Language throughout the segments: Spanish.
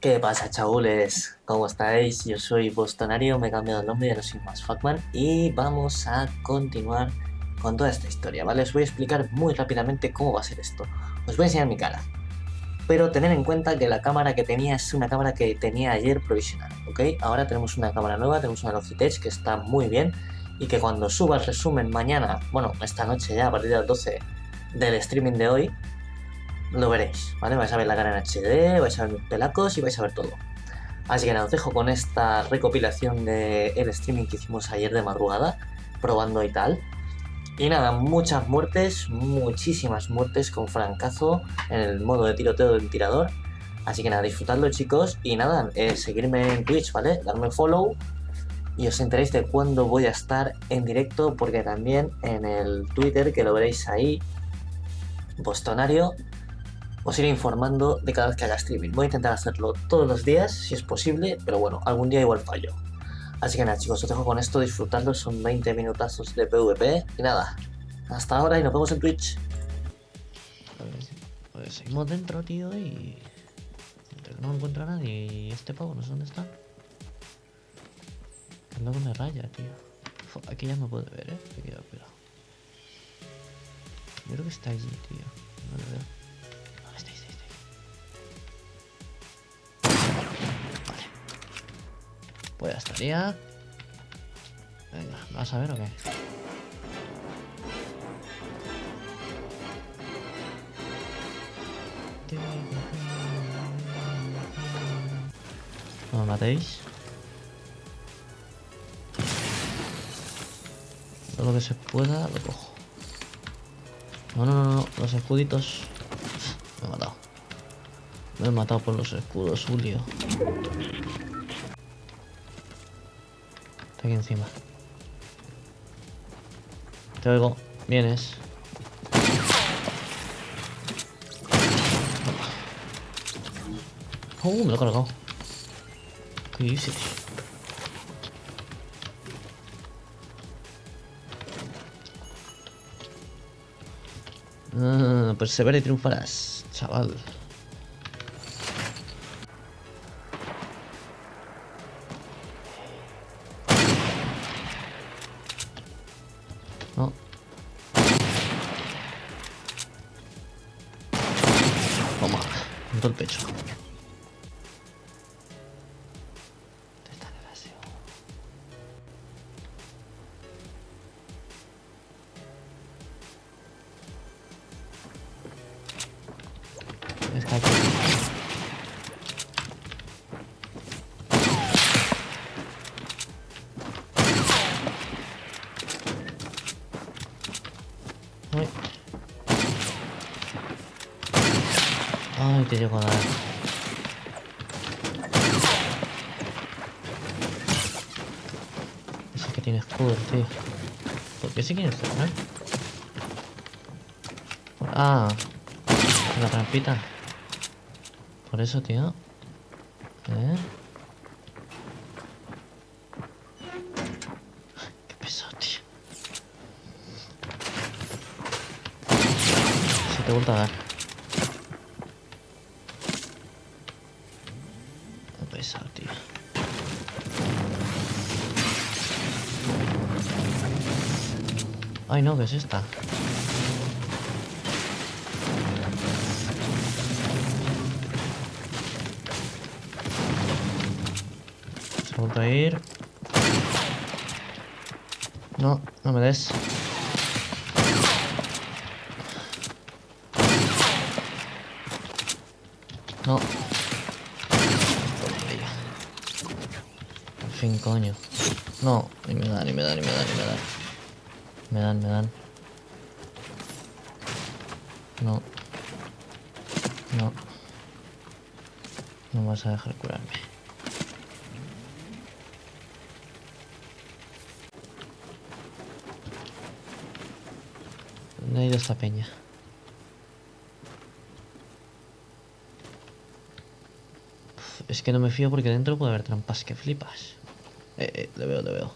¿Qué pasa, chabules? ¿Cómo estáis? Yo soy Bostonario, me he cambiado el nombre, ya no soy más Fatman y vamos a continuar con toda esta historia, ¿vale? Os voy a explicar muy rápidamente cómo va a ser esto. Os voy a enseñar mi cara, pero tener en cuenta que la cámara que tenía es una cámara que tenía ayer provisional, ¿ok? Ahora tenemos una cámara nueva, tenemos una Logitech que está muy bien y que cuando suba el resumen mañana, bueno, esta noche ya, a partir de las 12 del streaming de hoy, lo veréis, ¿vale? Vais a ver la cara en HD, vais a ver mis pelacos y vais a ver todo. Así que nada, os dejo con esta recopilación del el streaming que hicimos ayer de madrugada, probando y tal. Y nada, muchas muertes, muchísimas muertes con francazo en el modo de tiroteo del tirador. Así que nada, disfrutadlo chicos y nada, eh, seguirme en Twitch, ¿vale? Darme follow y os enteréis de cuándo voy a estar en directo porque también en el Twitter, que lo veréis ahí, Bostonario, os iré informando de cada vez que haga streaming. Voy a intentar hacerlo todos los días, si es posible, pero bueno, algún día igual fallo. Así que nada chicos, os dejo con esto, disfrutando, son 20 minutazos de PvP, y nada, hasta ahora y nos vemos en Twitch. Pues, pues seguimos dentro, tío, y... No encuentro a nadie y este pavo no sé dónde está. Anda con la raya, tío. Aquí ya me puede ver, eh. Cuidado, cuidado. Yo creo que está allí, tío. No lo veo. Pues ya estaría. Venga, ¿vas a ver o qué? No me matéis. Todo lo que se pueda lo cojo. No, no, no, no. Los escuditos. Me he matado. Me he matado por los escudos, Julio. Aquí encima. Te oigo. Vienes. Oh, me lo he cargado. ¿Qué dices? Ah, persevera y triunfarás, chaval. El pecho. Te llego a dar. Ese que tiene escudo, tío. ¿Por qué se quiere cerrar? Ah, la trampita. Por eso, tío. ¿Eh? Qué pesado, tío. Se te vuelve a dar. Ay, no, ¿qué es esta? Se vuelto a ir. No, no me des. No. fin, coño. No, ni me da, ni me da, ni me da, ni me da. Me dan, me dan. No. No. No vas a dejar curarme. ¿Dónde ha ido esta peña? es que no me fío porque dentro puede haber trampas que flipas. Eh, eh, le veo, le veo.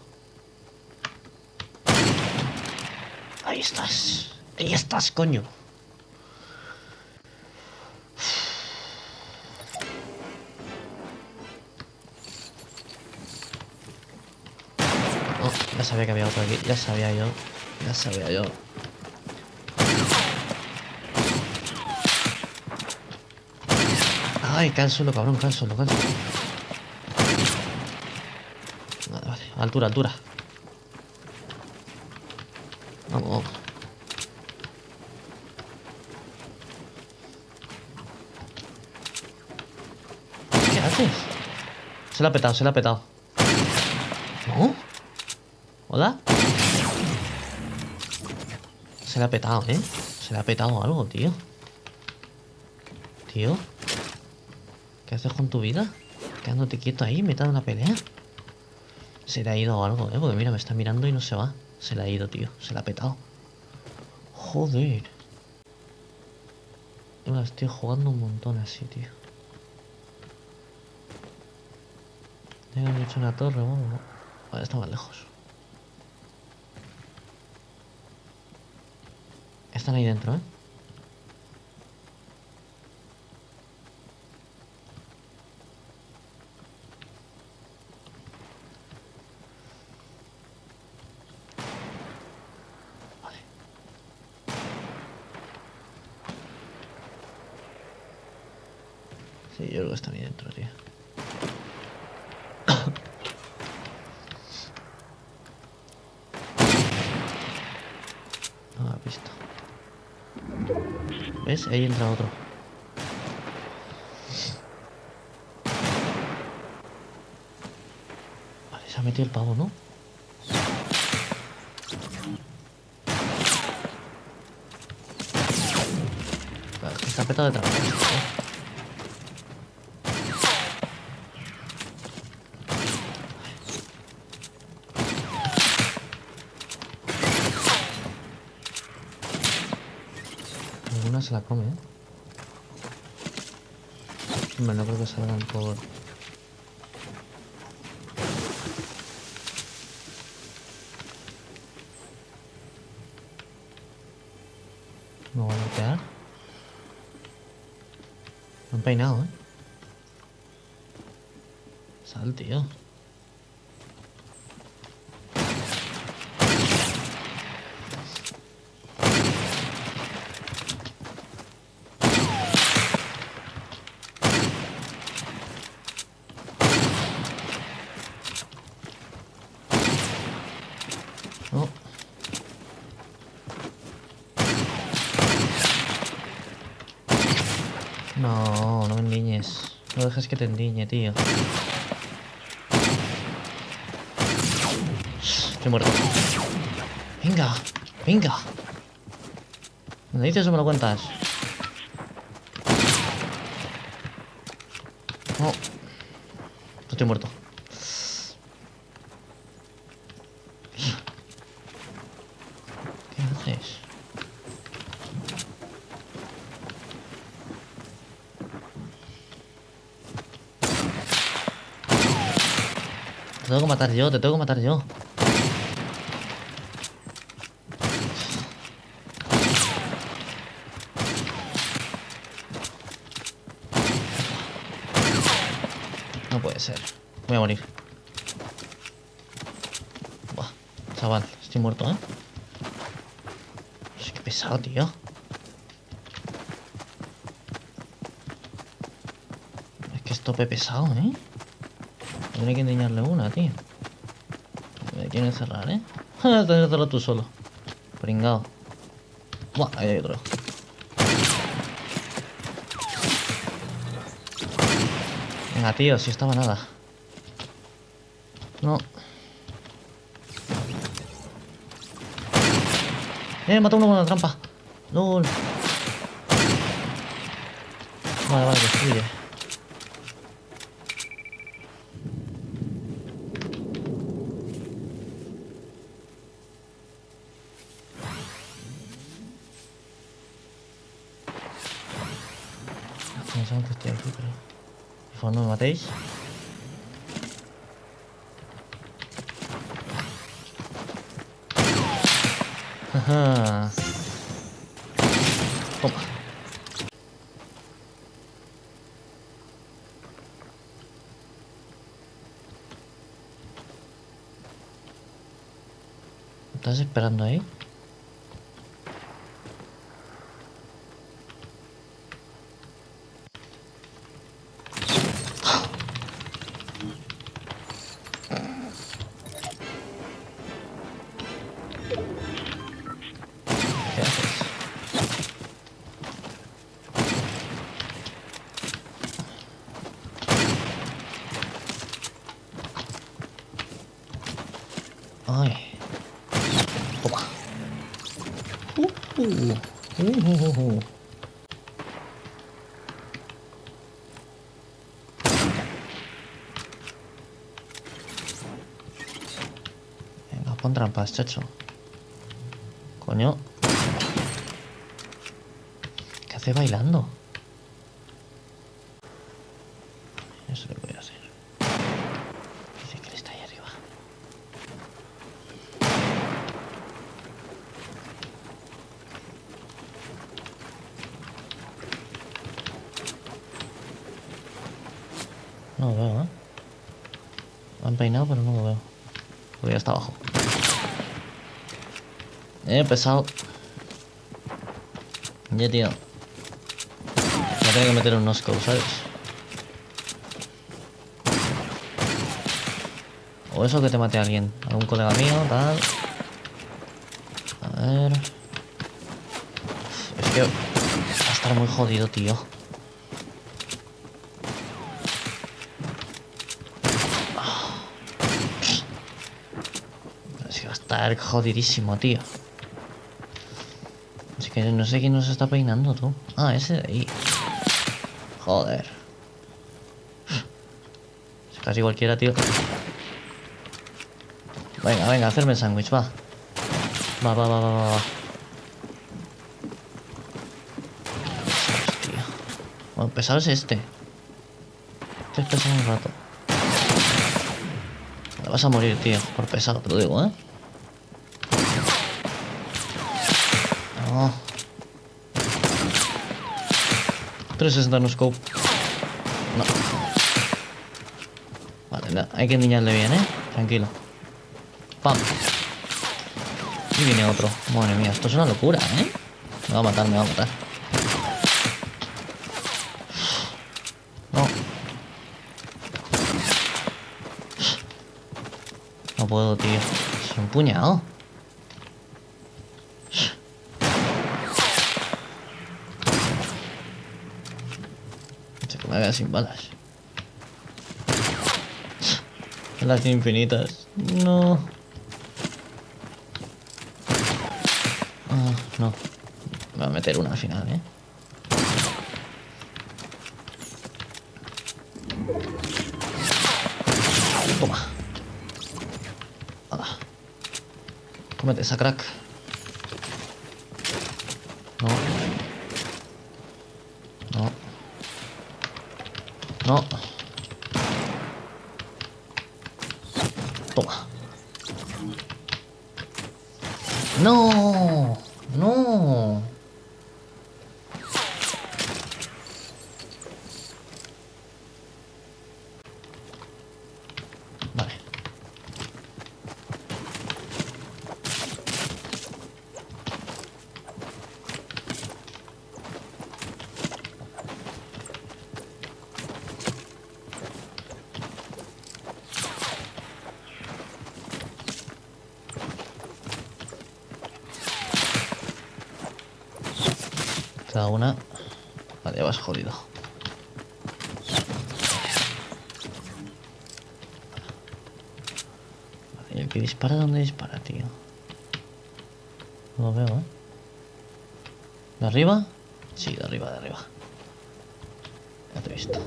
Ahí estás. Ahí estás, coño. Oh, ya sabía que había otro aquí. Ya sabía yo. Ya sabía yo. Ay, cánsalo, cabrón, cánsalo, cánsalo. Vale, vale. Altura, altura. Se la ha petado, se la ha petado. ¿No? ¿Hola? Se le ha petado, ¿eh? Se le ha petado algo, tío. Tío. ¿Qué haces con tu vida? Quedándote quieto ahí, metiendo una pelea. Se le ha ido algo, ¿eh? Porque mira, me está mirando y no se va. Se le ha ido, tío. Se le ha petado. Joder. Yo la estoy jugando un montón así, tío. He hecho una torre, bueno. Vale, está más lejos. Están ahí dentro, ¿eh? Sí, yo creo que están ahí dentro, tío. No me ha visto. ¿Ves? Ahí entra otro. Vale, se ha metido el pavo, ¿no? Está petado de trabajo. Alguna se la come, ¿eh? Hombre, no creo que salgan por... Me voy a golpear. Me han peinado, ¿eh? Sal, tío. No. No, no me endiñes. No dejes que te endiñe, tío. Estoy muerto. Venga, venga. ¿Me lo dices o me lo cuentas? No. Estoy muerto. ¿Qué haces? Te tengo que matar yo, te tengo que matar yo. No puede ser. Voy a morir. Buah, chaval, estoy muerto, ¿eh? Que pesado, tío. Es que es tope pesado, ¿eh? Tendré que enseñarle una, tío. Me quieren encerrar, ¿eh? Tendré que hacerlo tú solo. Pringao. Buah, ahí hay otro. Venga, tío, si estaba nada. No. Eh, mató uno con la trampa. LOL. Vale, vale, destruye. Pensaban que estoy aquí, pero... Por favor, no me matéis. Ajá. Toma. ¿Estás esperando ahí? Pon trampas, chacho. Coño. ¿Qué hace bailando? Eso lo voy a hacer. Dice que él está ahí arriba. No lo veo, ¿eh? Lo han peinado, pero no lo veo. Porque ya está abajo. Eh, pesado. Ya, tío. Me tengo que meter un nosco, ¿sabes? O eso que te mate a alguien. Algún colega mío, tal. A ver. Es que va a estar muy jodido, tío. Es que va a estar jodidísimo, tío. Que no sé quién nos está peinando, tú. Ah, ese de ahí. Joder. Es casi cualquiera, tío. Venga, venga, hacerme el sándwich, va. Va, va, va, va, va, va. Tío. Bueno, pesado es este. Este es pesado un rato. Te vas a morir, tío, por pesado, te lo digo, ¿eh? 360 no scope. No. Vale, hay que endiñarle bien, ¿eh? Tranquilo. ¡Pam! Y viene otro. Madre mía, esto es una locura, ¿eh? Me va a matar, me va a matar. No. No puedo, tío. Es un puñado. Se que me sin balas. Las infinitas. No. Ah, no. Me va a meter una al final, ¿eh? Toma. Cómete esa crack. No. No. No. Toma. No. No. Vale. Cada una. Vale, ya vas jodido. Vale, ¿y el que dispara dónde dispara, tío? No lo veo, ¿eh? ¿De arriba? Sí, de arriba, de arriba. Ya te he visto.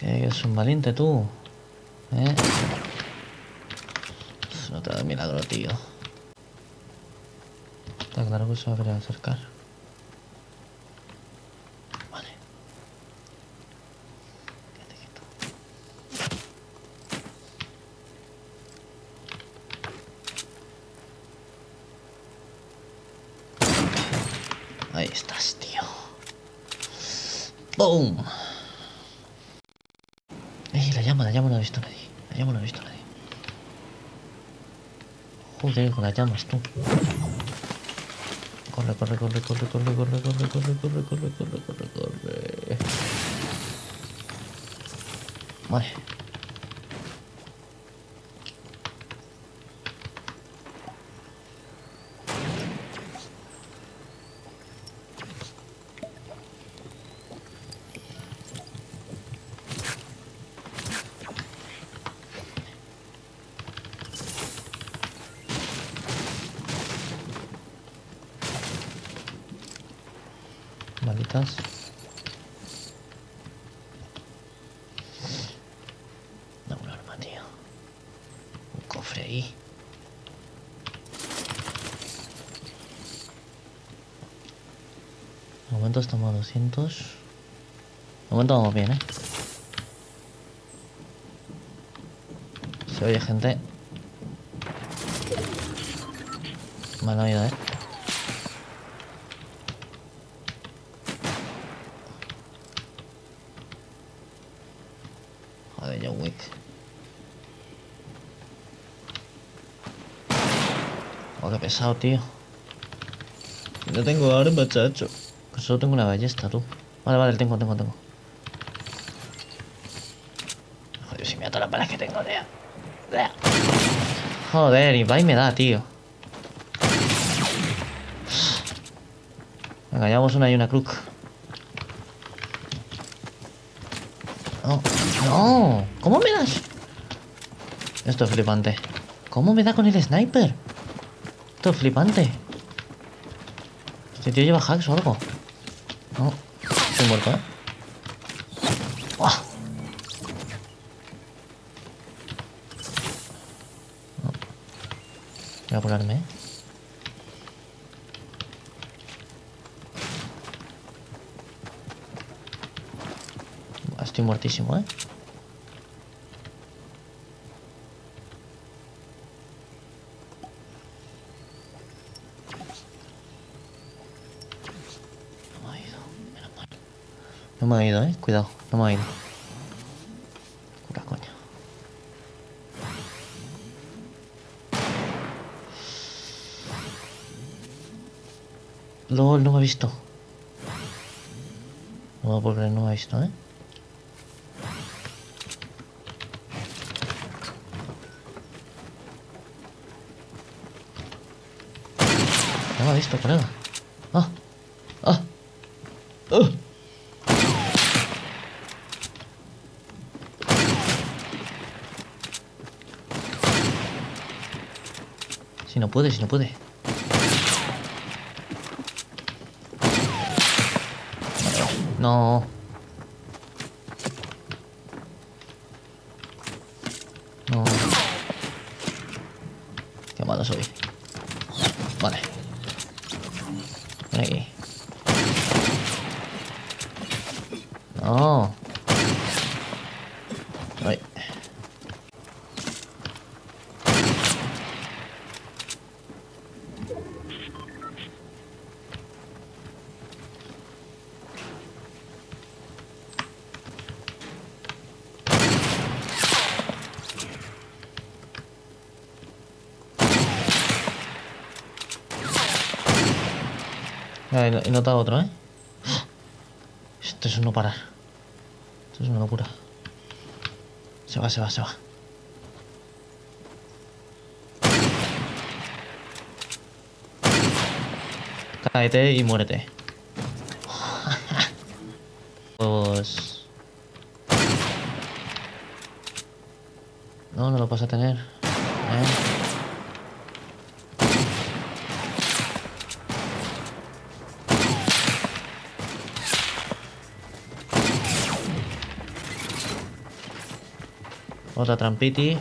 Que es un valiente tú. ¿Eh? No te da milagro, tío. Está claro que se va a querer acercar. Vale. Quédate quieto. ¡Pum! ¡Ey, la llama, la llama no ha visto nadie! La llama no ha visto nadie. Joder, con las llamas, tú. Corre, corre, corre, corre, corre, corre, corre, corre, corre, corre, corre, corre, corre. Vale. No, un arma, tío. Un cofre ahí. De momento estamos a 200. De momento vamos bien, ¿eh? Se oye gente. Han oído, ¿eh? Joder, John Wick. Oh, qué pesado, tío. No tengo arma, chacho. Que solo tengo una ballesta, tú. Vale, vale, tengo, tengo, tengo. Joder, si me todas las balas que tengo, tío. Joder, y va y me da, tío. Venga, llevamos una y una crook. No, no. ¿Cómo me das? Esto es flipante. ¿Cómo me da con el sniper? Esto es flipante. Este tío lleva hacks o algo. No. Estoy muerto, ¿eh? Voy a apurarme, ¿eh? Estoy muertísimo, ¿eh? No me ha ido, menos mal. No me ha ido, ¿eh? Cuidado, no me ha ido. Cura, coño. LOL, no me ha visto. No, porque no me ha visto, ¿eh? No me ha visto, colega. Ah, ah, ah. Si no puede, si no puede. No. No. Qué malo soy. Vale. Ven aquí. No. Ay. Ah, he he notado otro, ¿eh? Esto es un no parar. Esto es una locura. Se va, se va, se va. Cáete y muérete. Pues... No, no lo vas a tener. Otra trampiti.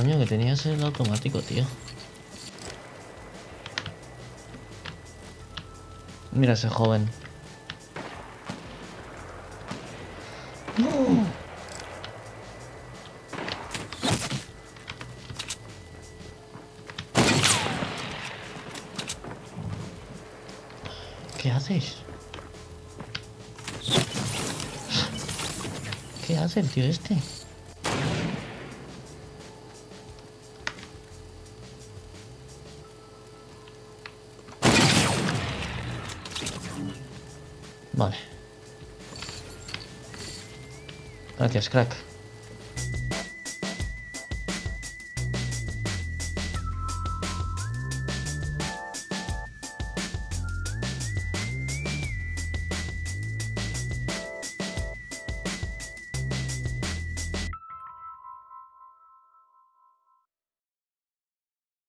Coño, que tenías el automático, tío. Mira ese joven. ¿Qué haces? ¿Qué hace el tío este? Vale. Gracias, crack.